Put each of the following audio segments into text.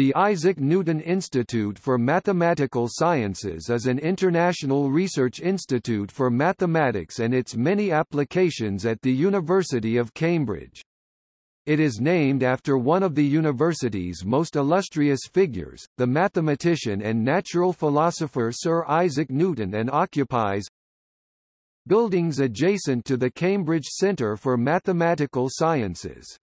The Isaac Newton Institute for Mathematical Sciences is an international research institute for mathematics and its many applications at the University of Cambridge. It is named after one of the university's most illustrious figures, the mathematician and natural philosopher Sir Isaac Newton and occupies buildings adjacent to the Cambridge Centre for Mathematical Sciences.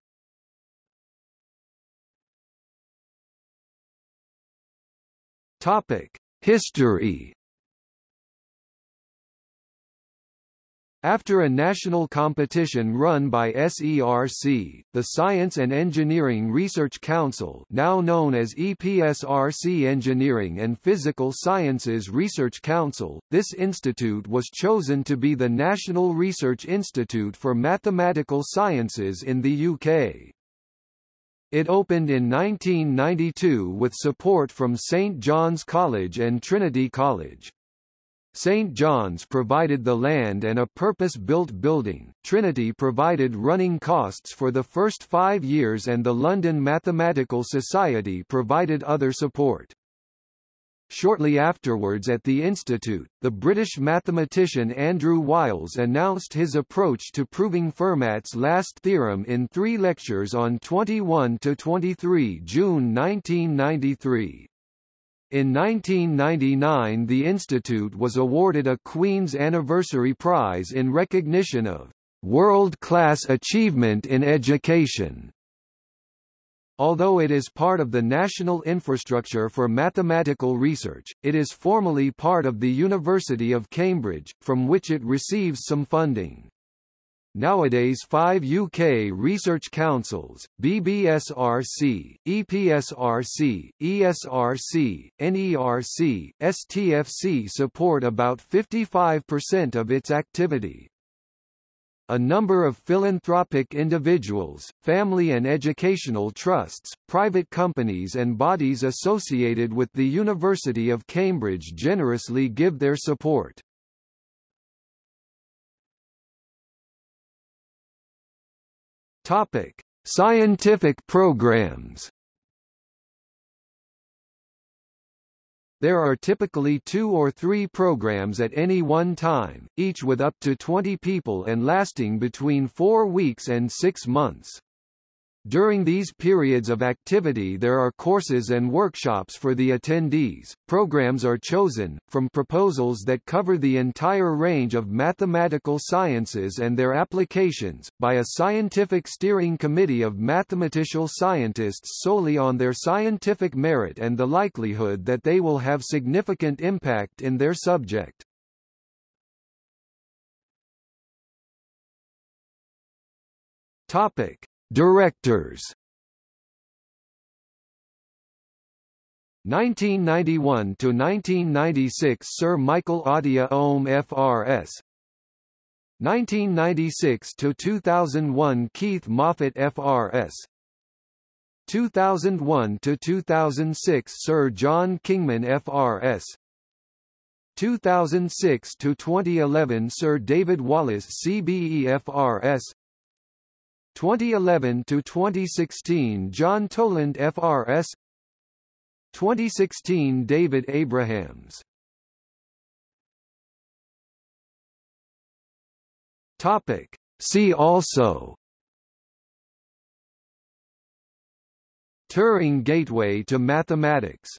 History. After a national competition run by SERC, the Science and Engineering Research Council now known as EPSRC Engineering and Physical Sciences Research Council, this institute was chosen to be the National Research Institute for Mathematical Sciences in the UK. It opened in 1992 with support from St John's College and Trinity College. St John's provided the land and a purpose-built building, Trinity provided running costs for the first five years and the London Mathematical Society provided other support. Shortly afterwards at the Institute, the British mathematician Andrew Wiles announced his approach to proving Fermat's last theorem in three lectures on 21–23 June 1993. In 1999 the Institute was awarded a Queen's Anniversary Prize in recognition of "...world-class achievement in education." Although it is part of the National Infrastructure for Mathematical Research, it is formally part of the University of Cambridge, from which it receives some funding. Nowadays five UK research councils, BBSRC, EPSRC, ESRC, NERC, STFC support about 55% of its activity. A number of philanthropic individuals, family and educational trusts, private companies and bodies associated with the University of Cambridge generously give their support. Topic: Scientific programs There are typically two or three programs at any one time, each with up to 20 people and lasting between four weeks and six months. During these periods of activity there are courses and workshops for the attendees. Programs are chosen, from proposals that cover the entire range of mathematical sciences and their applications, by a scientific steering committee of mathematical scientists solely on their scientific merit and the likelihood that they will have significant impact in their subject. Topic. Directors. 1991 to 1996 Sir Michael Atiyah OM FRS 1996 to 2001 Keith Moffatt FRS 2001 to 2006 Sir John Kingman FRS 2006 to 2011 Sir David Wallace CBE FRS 2011 to 2016 John Toland FRS 2016 David Abrahams. Topic. See also. Turing Gateway to Mathematics